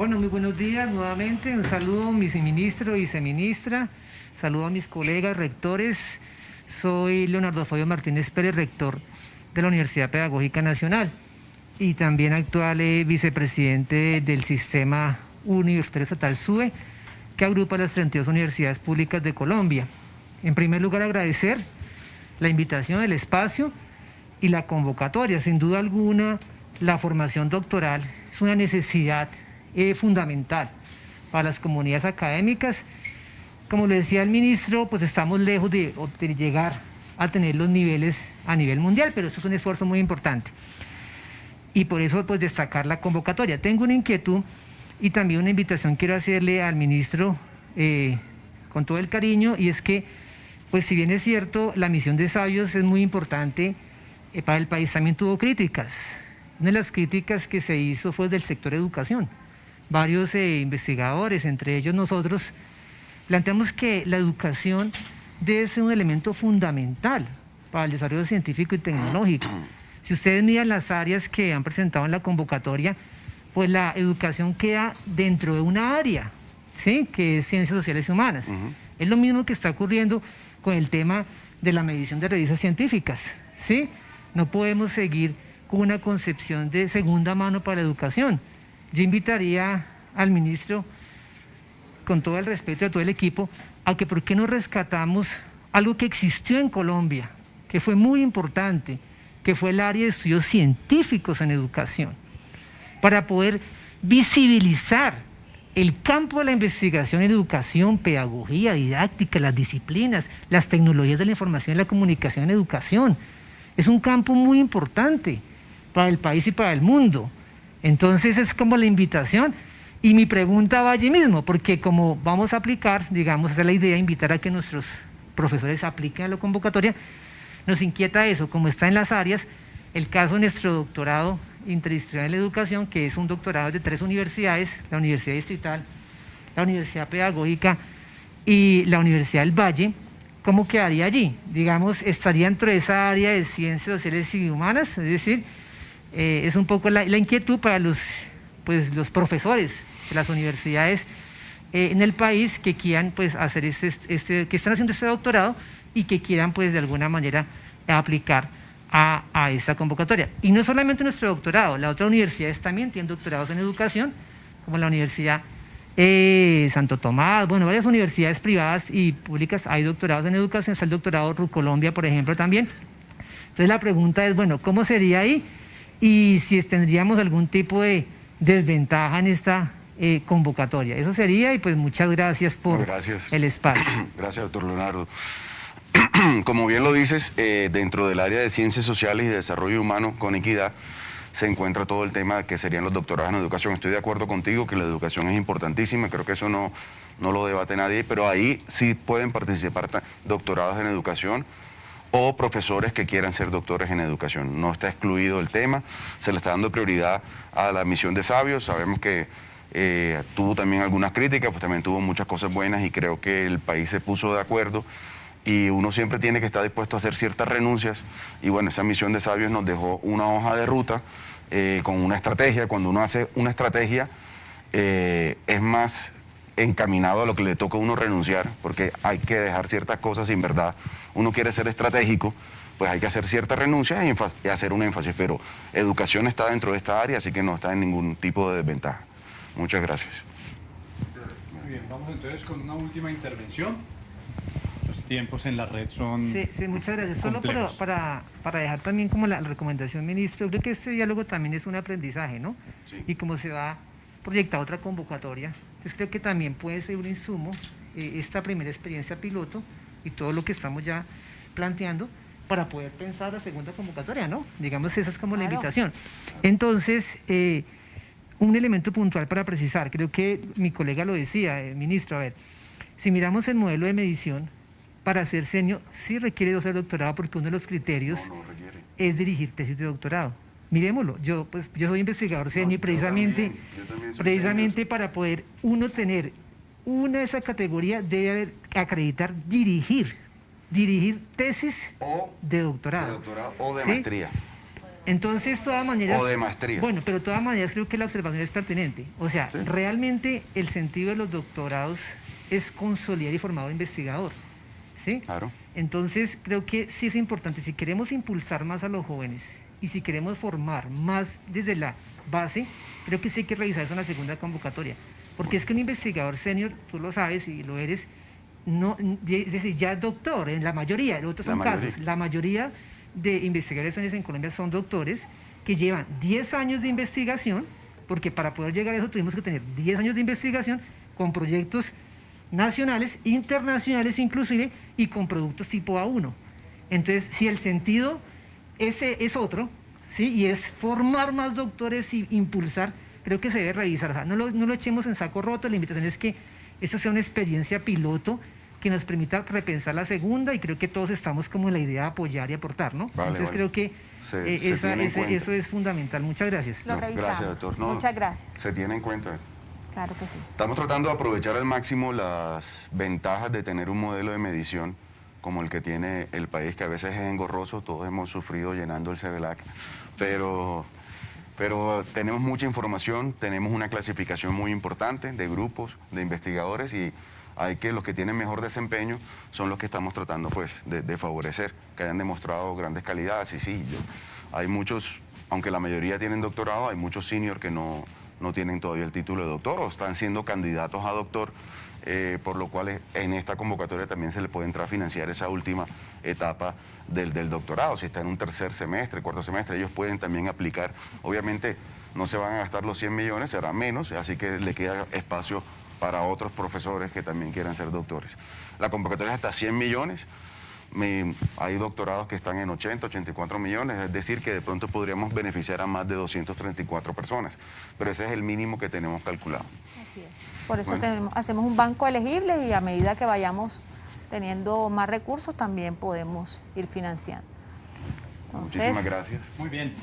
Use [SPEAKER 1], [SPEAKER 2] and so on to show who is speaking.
[SPEAKER 1] Bueno, muy buenos días nuevamente. Un saludo a mis ministro y viceministra. Saludo a mis colegas rectores. Soy Leonardo Fabio Martínez Pérez, rector de la Universidad Pedagógica Nacional y también actual eh, vicepresidente del Sistema Universitario Estatal SUE, que agrupa las 32 universidades públicas de Colombia. En primer lugar, agradecer la invitación, el espacio y la convocatoria. Sin duda alguna, la formación doctoral es una necesidad eh, fundamental para las comunidades académicas. Como lo decía el ministro, pues estamos lejos de, llegar a tener los niveles a nivel mundial, pero eso es un esfuerzo muy importante. Y por eso, pues destacar la convocatoria. Tengo una inquietud y también una invitación quiero hacerle al ministro eh, con todo el cariño, y es que, pues si bien es cierto, la misión de sabios es muy importante eh, para el país, también tuvo críticas. Una de las críticas que se hizo fue del sector educación. Varios eh, investigadores, entre ellos nosotros, planteamos que la educación debe ser un elemento fundamental para el desarrollo científico y tecnológico. Si ustedes miran las áreas que han presentado en la convocatoria, pues la educación queda dentro de una área, ¿sí? que es ciencias sociales y humanas. Es lo mismo que está ocurriendo con el tema de la medición de revistas científicas. ¿sí? No podemos seguir con una concepción de segunda mano para la educación. Yo invitaría al ministro, con todo el respeto a todo el equipo, a que por qué no rescatamos algo que existió en Colombia, que fue muy importante, que fue el área de estudios científicos en educación, para poder visibilizar el campo de la investigación en educación, pedagogía, didáctica, las disciplinas, las tecnologías de la información y la comunicación en educación. Es un campo muy importante para el país y para el mundo. Entonces es como la invitación y mi pregunta va allí mismo, porque como vamos a aplicar, digamos, esa es la idea, invitar a que nuestros profesores apliquen a la convocatoria, nos inquieta eso, como está en las áreas, el caso de nuestro doctorado interdisciplinar en educación, que es un doctorado de tres universidades, la Universidad Distrital, la Universidad Pedagógica y la Universidad del Valle, ¿cómo quedaría allí? Digamos, estaría dentro de esa área de ciencias sociales y humanas, es decir, eh, es un poco la, inquietud para los, pues, los profesores de las universidades eh, en el país que quieran pues, hacer este, este, que están haciendo este doctorado y que quieran pues, de alguna manera aplicar a, a esta convocatoria. Y no solamente nuestro doctorado, las otras universidades también tienen doctorados en educación, como la Universidad eh, Santo Tomás, bueno, varias universidades privadas y públicas hay doctorados en educación, está el doctorado Colombia, por ejemplo, también. Entonces la pregunta es, bueno, ¿cómo sería ahí? Y si tendríamos algún tipo de desventaja en esta eh, convocatoria. Eso sería y pues muchas gracias por el espacio.
[SPEAKER 2] Gracias, doctor Leonardo. Como bien lo dices, eh, dentro del área de ciencias sociales y desarrollo humano con equidad se encuentra todo el tema que serían los doctorados en educación. Estoy de acuerdo contigo que la educación es importantísima, creo que eso no, no lo debate nadie, pero ahí sí pueden participar doctorados en educación o profesores que quieran ser doctores en educación. No está excluido el tema, se le está dando prioridad a la misión de sabios, sabemos que eh, tuvo también algunas críticas, pues también tuvo muchas cosas buenas y creo que el país se puso de acuerdo y uno siempre tiene que estar dispuesto a hacer ciertas renuncias. Y bueno, esa misión de sabios nos dejó una hoja de ruta eh, con una estrategia, cuando uno hace una estrategia eh, es más encaminado a lo que le toca a uno renunciar, porque hay que dejar ciertas cosas en verdad uno quiere ser estratégico, pues hay que hacer ciertas renuncias y, hacer un énfasis, pero educación está dentro de esta área, así que no está en ningún tipo de desventaja. Muchas gracias.
[SPEAKER 3] Muy bien, vamos entonces con una última intervención. Los tiempos en la red son
[SPEAKER 1] Sí, sí muchas gracias. Solo para, para, dejar también como la, recomendación, ministro, creo que este diálogo también es un aprendizaje, ¿no? Y como se va a proyectar otra convocatoria, pues creo que también puede ser un insumo eh, esta primera experiencia piloto y todo lo que estamos ya planteando para poder pensar la segunda convocatoria, ¿no? Digamos, esa es como la invitación. Entonces, eh, un elemento puntual para precisar, creo que mi colega lo decía, eh, ministro, a ver, si miramos el modelo de medición, para ser senior sí requiere de doctorado porque uno de los criterios es dirigir tesis de doctorado. Miremoslo, yo pues yo soy investigador senior y precisamente, precisamente para poder uno tener una de esa categoría debe haber acreditar dirigir, dirigir tesis de doctorado.
[SPEAKER 2] o de maestría.
[SPEAKER 1] Entonces, todas maneras...
[SPEAKER 2] O de maestría.
[SPEAKER 1] Bueno, pero de todas maneras creo que la observación es pertinente. O sea,
[SPEAKER 2] Sí.
[SPEAKER 1] realmente el sentido de los doctorados es consolidar y formar un investigador. ¿Sí?
[SPEAKER 2] Claro.
[SPEAKER 1] Entonces, creo que sí es importante, si queremos impulsar más a los jóvenes y si queremos formar más desde la base, creo que sí hay que revisar eso en la segunda convocatoria. Porque es que un investigador senior, tú lo sabes y lo eres, no, es decir, ya es doctor, en la mayoría, en otros
[SPEAKER 2] La
[SPEAKER 1] son
[SPEAKER 2] mayoría.
[SPEAKER 1] casos, la mayoría de investigadores seniors en Colombia son doctores que llevan 10 años de investigación, porque para poder llegar a eso tuvimos que tener 10 años de investigación con proyectos nacionales, internacionales inclusive, y con productos tipo A1. Entonces, si el sentido ese es otro, ¿sí? y es formar más doctores y impulsar, creo que se debe revisar. O sea, no, lo, no lo echemos en saco roto, la invitación es que esto sea una experiencia piloto que nos permita repensar la segunda y creo que todos estamos como en la idea de apoyar y aportar, ¿no?
[SPEAKER 2] Vale,
[SPEAKER 1] Entonces
[SPEAKER 2] vale.
[SPEAKER 1] creo que
[SPEAKER 2] Se-
[SPEAKER 1] eh,
[SPEAKER 2] se
[SPEAKER 1] esa- ese- eso es fundamental. Muchas gracias.
[SPEAKER 4] Lo
[SPEAKER 2] No,
[SPEAKER 4] revisamos.
[SPEAKER 2] Gracias, doctor. No,
[SPEAKER 4] Muchas gracias.
[SPEAKER 2] Se tiene en cuenta.
[SPEAKER 4] Claro que sí.
[SPEAKER 2] Estamos tratando de aprovechar al máximo las ventajas de tener un modelo de medición como el que tiene el país, que a veces es engorroso, todos hemos sufrido llenando el CEVELAC, pero, pero tenemos mucha información, tenemos una clasificación muy importante de grupos, de investigadores y hay que los que tienen mejor desempeño son los que estamos tratando pues de, favorecer, que hayan demostrado grandes calidades. Y sí, hay muchos, aunque la mayoría tienen doctorado, hay muchos senior que no, no tienen todavía el título de doctor o están siendo candidatos a doctor, eh, por lo cual en esta convocatoria también se le puede entrar a financiar esa última etapa del, del doctorado. Si está en un tercer semestre, cuarto semestre, ellos pueden también aplicar. Obviamente no se van a gastar los 100 millones, será menos, así que le queda espacio para otros profesores que también quieran ser doctores. La convocatoria es hasta 100 millones. Me- hay doctorados que están en 80, 84 millones, es decir, que de pronto podríamos beneficiar a más de 234 personas, pero ese es el mínimo que tenemos calculado.
[SPEAKER 4] Así es. Por eso
[SPEAKER 2] Bueno.
[SPEAKER 4] tenemos- hacemos un banco elegible y a medida que vayamos teniendo más recursos también podemos ir financiando. Entonces,
[SPEAKER 2] Muchísimas gracias.
[SPEAKER 3] Muy bien.